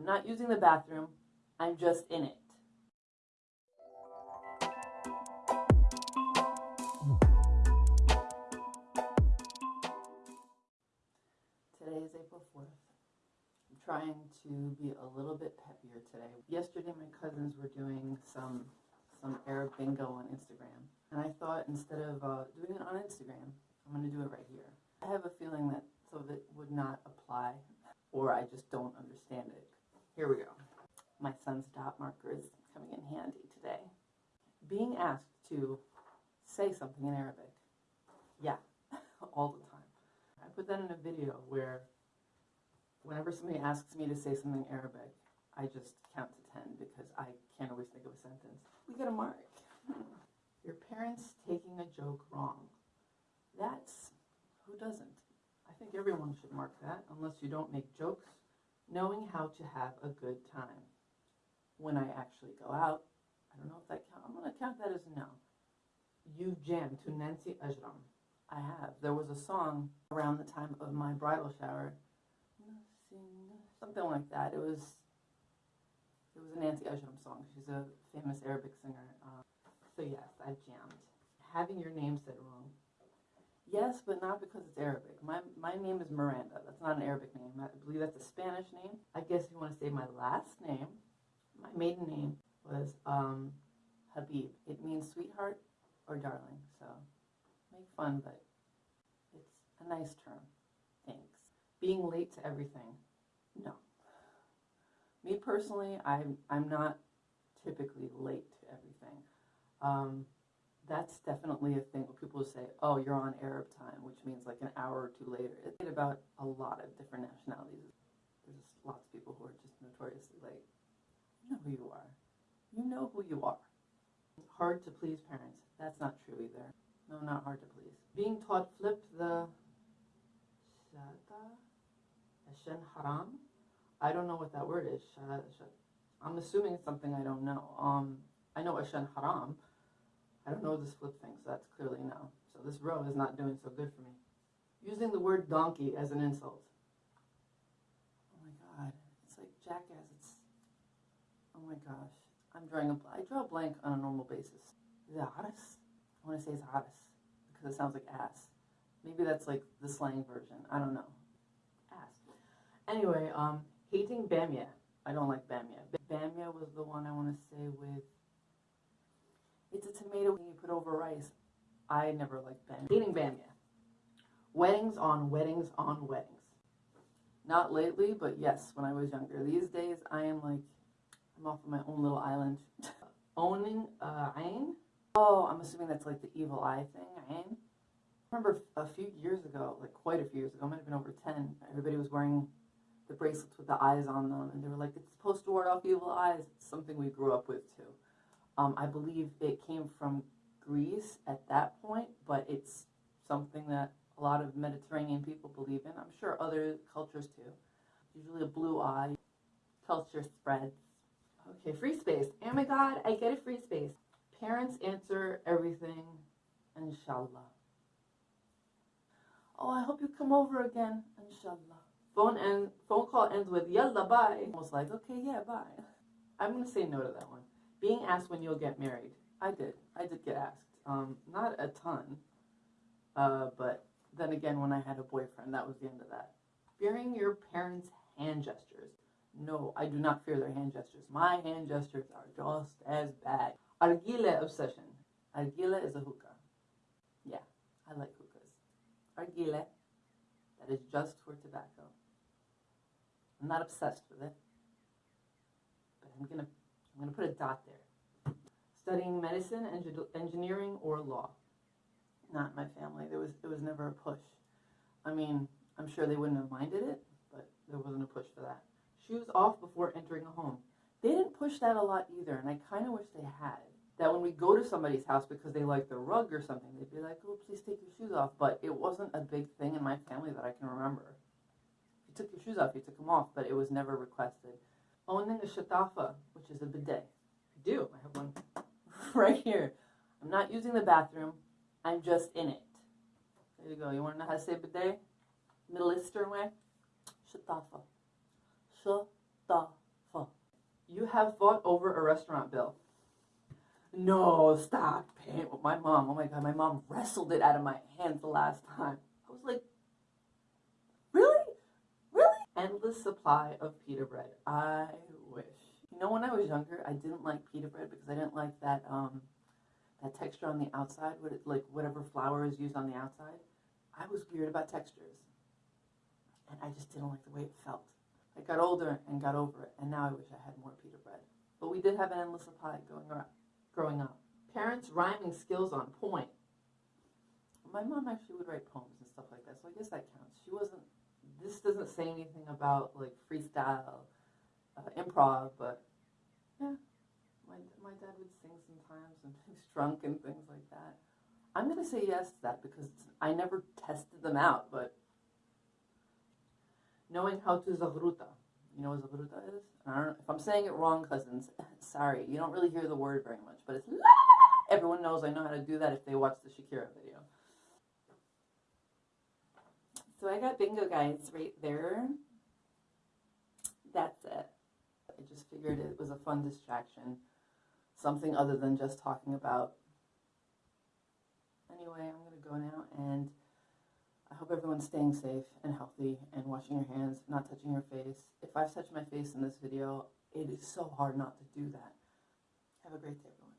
I'm not using the bathroom. I'm just in it. Today is April 4th. I'm trying to be a little bit peppier today. Yesterday, my cousins were doing some some Arab bingo on Instagram, and I thought instead of uh, doing it on Instagram, I'm going to do it right here. I have a feeling that some of it would not apply, or I just don't understand it. Here we go. My son's dot marker is coming in handy today. Being asked to say something in Arabic. Yeah, all the time. I put that in a video where whenever somebody asks me to say something Arabic, I just count to 10 because I can't always think of a sentence. We get a mark. Hmm. Your parents taking a joke wrong. That's, who doesn't? I think everyone should mark that, unless you don't make jokes. Knowing how to have a good time. When I actually go out, I don't know if that count. I'm going to count that as a no. You jam to Nancy Ajram. I have. There was a song around the time of my bridal shower. Something like that. It was it was a Nancy Ajram song. She's a famous Arabic singer. Um, so yes, I jammed. Having your name said wrong. Yes, but not because it's Arabic. My my name is Miranda. That's not an Arabic name. I believe that's a Spanish name. I guess you want to say my last name, my maiden name was um, Habib. It means sweetheart or darling. So make fun, but it's a nice term. Thanks. Being late to everything. No. Me personally, I'm I'm not typically late to everything. Um, that's definitely a thing where people say, oh, you're on Arab time, which means like an hour or two later. It's about a lot of different nationalities. There's just lots of people who are just notoriously late. You know who you are. You know who you are. Hard to please parents. That's not true either. No, not hard to please. Being taught flip the shata, ashen haram. I don't know what that word is. I'm assuming it's something I don't know. Um, I know ashen haram. I don't know this flip thing, so that's clearly no. So this row is not doing so good for me. Using the word donkey as an insult. Oh my god, it's like jackass. It's oh my gosh. I'm drawing a I draw a blank on a normal basis. Is it aras? I want to say it's aras because it sounds like ass. Maybe that's like the slang version. I don't know. Ass. Anyway, um, hating bamia. I don't like bamia. Bamia was the one I want to say with it's a tomato you put over rice. I never liked bamia. Eating bamia. Weddings on weddings on weddings. Not lately, but yes, when I was younger. These days, I am like, I'm off on my own little island. Owning uh, Ain. Oh, I'm assuming that's like the evil eye thing, Ain. I remember a few years ago, like quite a few years ago, might have been over 10, everybody was wearing the bracelets with the eyes on them, and they were like, it's supposed to ward off evil eyes. It's something we grew up with too. Um, I believe it came from Greece at that point, but it's something that a lot of Mediterranean people believe in. I'm sure other cultures too. Usually a blue eye, culture spreads. Okay, free space. Oh my God, I get a free space. Parents answer everything, inshallah. Oh, I hope you come over again, inshallah. Phone and phone call ends with yalla bye. Almost like, okay, yeah, bye. I'm gonna say no to that one being asked when you'll get married. I did. I did get asked. Um, not a ton, uh, but then again, when I had a boyfriend, that was the end of that. Fearing your parents' hand gestures. No, I do not fear their hand gestures. My hand gestures are just as bad. Argile obsession. Argile is a hookah. Yeah, I like hookahs. Argile, that is just for tobacco. I'm not obsessed with it, but I'm gonna I'm to put a dot there. Studying medicine, engineering, or law. Not my family. There was, there was never a push. I mean, I'm sure they wouldn't have minded it, but there wasn't a push for that. Shoes off before entering a home. They didn't push that a lot either, and I kind of wish they had. That when we go to somebody's house because they like the rug or something, they'd be like, oh, please take your shoes off. But it wasn't a big thing in my family that I can remember. If you took your shoes off, you took them off, but it was never requested oh, owning a shatafa, which is a bidet. I do. I have one right here. I'm not using the bathroom. I'm just in it. There you go. You want to know how to say bidet? Middle Eastern way? Shatafa. Shatafa. Have fought over a restaurant bill? No, stop paying with my mom. Oh my god, my mom wrestled it out of my hands the last time. I was like, really? Really? Endless supply of pita bread. I wish. You know, when I was younger, I didn't like pita bread because I didn't like that um that texture on the outside, what it, like whatever flour is used on the outside. I was weird about textures. And I just didn't like the way it felt. I got older and got over it, and now I wish I had more pita bread. But we did have an endless supply going around growing up. Parents' rhyming skills on point. My mom actually would write poems and stuff like that, so I guess that counts. She wasn't. This doesn't say anything about like freestyle, uh, improv, but yeah, my my dad would sing sometimes and he's drunk and things like that. I'm gonna say yes to that because I never tested them out, but knowing how to zavruta. You know what zavruta is? I don't know if I'm saying it wrong, cousins. Sorry, you don't really hear the word very much, but it's. Everyone knows I know how to do that if they watch the Shakira video. So I got bingo guides right there. That's it. I just figured it was a fun distraction, something other than just talking about. Anyway, I'm gonna go now and. I hope everyone's staying safe and healthy and washing your hands, not touching your face. If I've touched my face in this video, it is so hard not to do that. Have a great day, everyone.